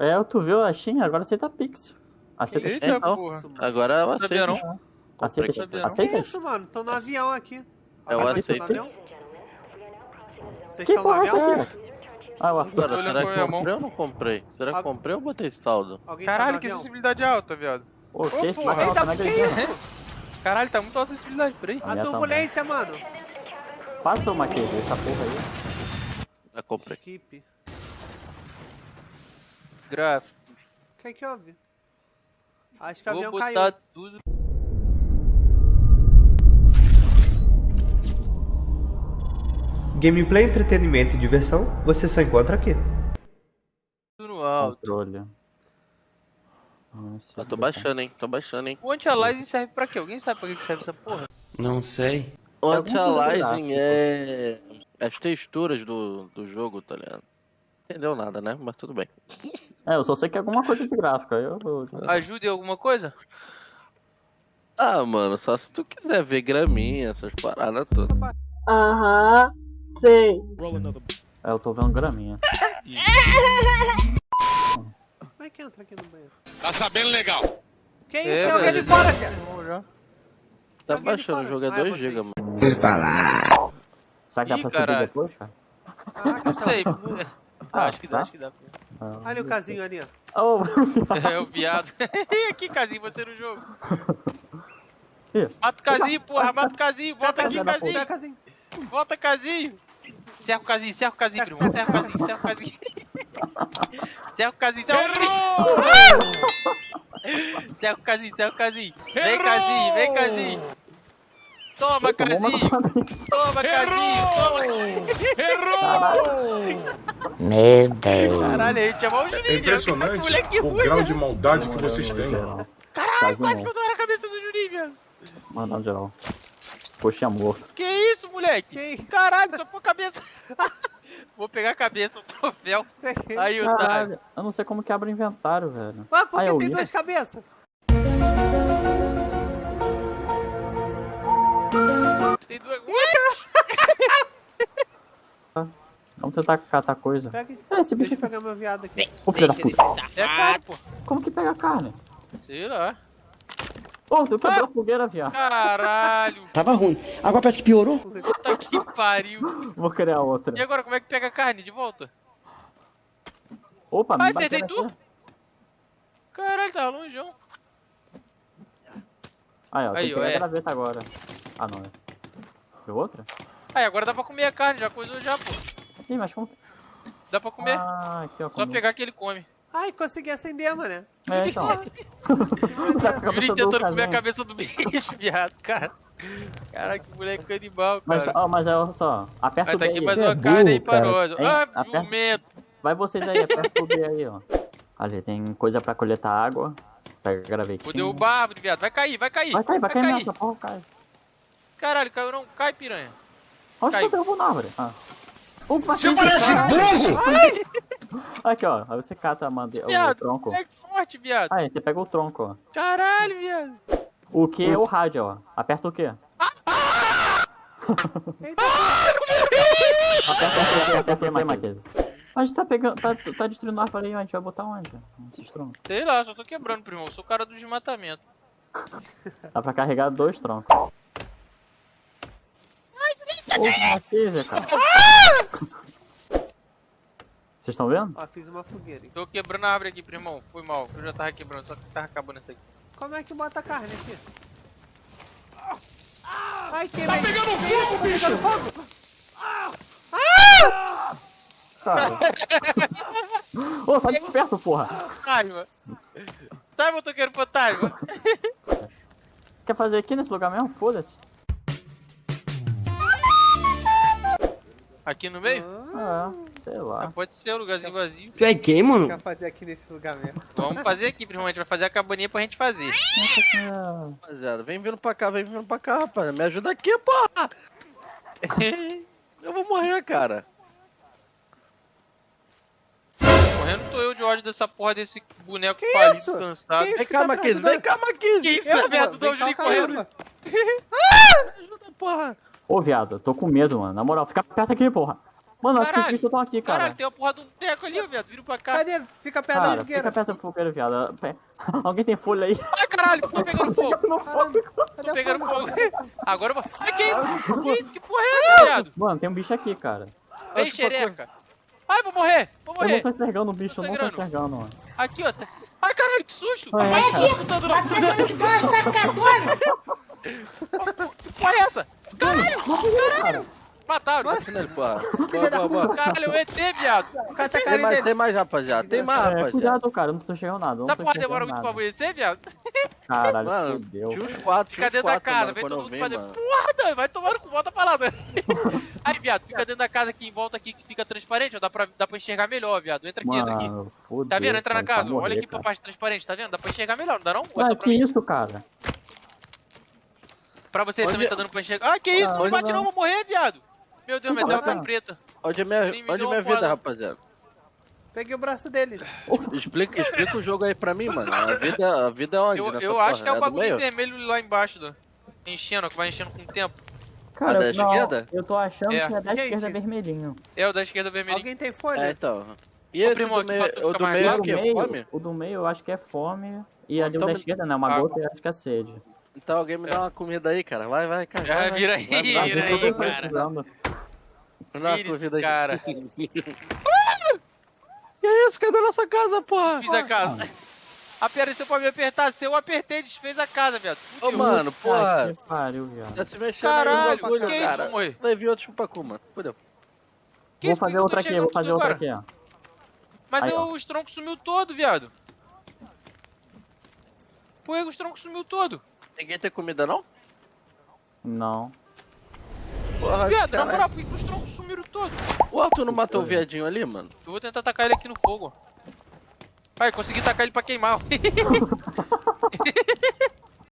É, tu viu a Steam, agora aceita Pix. Aceita Eita. Então, porra. Agora eu aceito. Aceita, aceita. Que isso, mano? Tô no avião aqui. Eu tá aceito. no avião? Vocês Que estão no porra é avião? aqui? Ah, o Arthur. Olhando será com a que minha eu mão. comprei ou não comprei? Será que Ah. comprei ou botei saldo? Alguém tá Caralho, no que avião? acessibilidade alta, viado. Ô, que esse porra, porra, Eita, não que acredito. isso? Caralho, tá muito alta a acessibilidade, peraí. A turbulência, mano. Passa uma aqui, essa porra aí. Já comprei. Skip. Gráfico. O que que houve? Acho que o Vou avião botar caiu. tudo. Gameplay, entretenimento e diversão, você só encontra aqui. no alto. Controle. Nossa, Eu tô baixando, hein? Tô baixando, hein? O anti-aliasing serve pra quê? Alguém sabe pra que que serve essa porra? Não sei. O É coisa anti-aliasing é as texturas do, do jogo, tá ligado? Entendeu nada, né? Mas tudo bem. É, eu só sei que é alguma coisa de gráfica. Eu, Ajuda em alguma coisa? Ah, mano, só se tu quiser ver graminha, essas paradas todas. Aham, sei. é, eu tô vendo graminha. Como é que entra aqui no banheiro? Tá sabendo legal. Que isso? É, Tem alguém de fora, cara. Tá Alguém de baixando, o jogo é Ah, é 2 vocês. GB, mano. Será que dá pra subir depois, cara? Caraca, Não sei. Ah, acho que dá, tá. acho que dá. Ah, Olha o casinho ali, ó. Oh, É o viado. que casinho você no jogo? Mata o casinho, porra, mata o casinho. Volta aqui, Filha da casinho. Volta, casinho. Cerra o casinho, cerra o casinho, primo. Cerra o casinho, cerra o casinho. Cerra o casinho, cerra o casinho. Cerra o casinho, cerra o casinho. Vem, casinho, vem, casinho. Toma, casinho. Toma, casinho. Toma. Meu Deus. Caralho, a gente o Juninho. É impressionante o ruim. grau de maldade que vocês têm. Caralho, quase que eu tô na cabeça do Juninho, velho. Mandando geral. Coxinha morto. Que isso, moleque? Que Caralho, só pôr a cabeça. Vou pegar a cabeça, o troféu. Aí, otário. Caralho, eu não sei como que abre o inventário, velho. Ué, por Ah, que eu tem duas cabeças? Tem duas. Vamos tentar catar coisa. Pega, É, esse bicho deixa eu pegar meu viado aqui. Ô, filho da puta. É. Como que pega a carne? Sei lá. Ô, tu quebrou a fogueira, viado. Caralho. Tava ruim. Agora parece que piorou. Puta que pariu. Vou criar outra. E agora, como é que pega a carne de volta? Opa, Ah, me acertei bateu tu? Caralho, tá longeão. Aí, ó, tem Aí, que ó, pegar é. a graveta agora. Ah, não, é. Viu outra? Aí, agora dá pra comer a carne, já coisou já, pô. Ih, mas como... Dá pra comer. Ah, aqui, ó. Só comi. pegar que ele come. Ai, consegui acender, mano. É, então. O do tentando comer a cabeça do bicho, viado, cara. Caralho, que moleque canibal, Mas, cara. ó, mas é, olha só. Aperta Vai o tá B aqui aí. mais Você é uma carne aí pra nós. Ah, Aperta- jumento. Vai vocês aí, aperta o B aí, ó. Ali, tem coisa pra coletar água. Pega a gravetinha. Vou derrubar a árvore, viado. Vai cair, vai cair. Vai cair, vai cair mesmo, essa porra cai. Caralho, caiu não. Cai, piranha. Onde Caiu. tu derrubou na árvore? Ah. O Você parece burro! Aqui, ó. Aí você cata a o Viado, tronco. moleque forte, viado. Aí, você pega o tronco, ó. Caralho, viado. O que é o rádio, ó. Aperta o quê? Aperta o quê? Aperta o quê? A gente tá pegando, tá, tá destruindo a árvore aí, ó. a gente vai botar onde? Esses troncos. Sei lá, só tô quebrando, primo. Eu sou o cara do desmatamento. Dá pra carregar dois troncos. Ô, Maqueza, cara. Vocês estão vendo? Ó, fiz uma fogueira. hein? Tô quebrando a árvore aqui, primão. Foi mal. Eu já tava quebrando, só que tava acabando isso aqui. Como é que bota a carne aqui? Ai, queimei. Tá pegando fogo, bicho! fogo! Cara. Ô, sai de perto, porra. Fantasma. Sabe, motoqueiro fantasma? Quer fazer aqui nesse lugar mesmo? Foda-se. Aqui no meio? Ah, sei Ah, lá. pode ser um lugarzinho vazio. Tu é quem, mano? Quer fazer aqui nesse lugar mesmo? Vamos fazer aqui, gente vai fazer a cabaninha pra gente fazer. Ah, Rapaziada, vem vindo pra cá, vem vindo pra cá, rapaz. Me ajuda aqui, porra. Eu vou morrer, cara. Morrendo tô eu de ódio dessa porra desse boneco Que falido, isso? cansado. Que isso? Vem que cá, tá Maquise, atrás vem cá, Maquise. Que isso, Eu, viado? vem Tô correndo. Me ajuda, porra. Ô, viado, eu tô com medo, mano. Na moral, fica perto aqui, porra. Mano, acho que os Caralho. bichos estão aqui, Caralho, cara. tem uma porra de um treco ali, ó, viado. Vira pra cá. Cadê? Fica perto da Cara, fogueira. fica perto do fogueiro, viado. Alguém tem folha aí? Ai, caralho, tô pegando fogo. Caralho, Tô pegando fogo? fogo. Agora eu vou. Ai, que, que, que porra é essa, viado? Mano, tem um bicho aqui, cara. Vem, xereca. Ai, vou morrer. Vou Eu não morrer. tô enxergando o bicho, eu não tô enxergando, mano. Aqui, ó. tá- Ai, caralho, que susto. É, Ai, cara. que tá dando- Que porra é essa? Caralho, caralho. Da boa. Caralho, o ET, viado. O cara tá Tem mais, tem mais, rapaziada. Tem mais, É, rapaziada. cuidado, cara, não tô enxergando nada. Não Essa porra demora muito pra amanhecer, viado. Caralho, Mano, fudeu. tinha uns quatro, Fica dentro da casa, mano, vem todo mundo fazer mano. porra, vai tomando com volta pra lá. né? Aí, viado, fica dentro da casa aqui, em volta aqui, que fica transparente, ó, dá pra, dá pra enxergar melhor, viado. Entra aqui, entra aqui. Tá vendo? Entra na cara, casa, olha aqui pra parte transparente, tá vendo? Dá pra enxergar melhor, não dá não? É Ué, que mim? isso, cara? Pra você Onde- também tá dando pra enxergar. Ah, que isso? Não me onde bate não, vou morrer, viado. Meu Deus, minha tela tá vai. preta. Onde é minha, onde é minha vida, rapaziada? Peguei o braço dele. Explica, explica o jogo aí pra mim, mano. A vida, a vida é onde? Eu, eu acho que é o do bagulho vermelho lá embaixo, do... enchendo, que vai enchendo com o tempo. Cara, da eu- não, esquerda? eu tô achando É. que é da Gente. esquerda vermelhinho. É o da esquerda vermelhinho. Alguém tem É, folha? então. E esse primo, do meio, tu o do meio é o meio, Fome? o do meio eu acho que é fome. E ali o Então da me- esquerda, né? Uma Água. gota eu acho que é sede. Então alguém me dá uma comida aí, cara. Vai, vai, cara. Ah, vai, vai. vira aí, Vai, vai, vira aí, cara. Esse comida aí. cara. Que isso? Cadê nossa casa, porra? Fiz a casa. Apareceu pra me apertar, se eu apertei, desfez a casa, viado. Ô, mano, Ah, porra. que pariu, viado. Tá se aí Caralho, bagulho, que isso, cara. vou morrer. Vai vir outro chupacu, mano. Fudeu. Que Vou isso, fazer outra aqui, vou fazer outra aqui, ó. Mas Aí, eu, ó. os troncos sumiu todo, viado. Por que os troncos sumiu todo? Ninguém tem comida, não? Não. Porra, Viado, na moral, por que os troncos sumiram todos? O Arthur não matou o viadinho ali, mano? Eu vou tentar atacar ele aqui no fogo. Ai, consegui tacar ele pra queimar.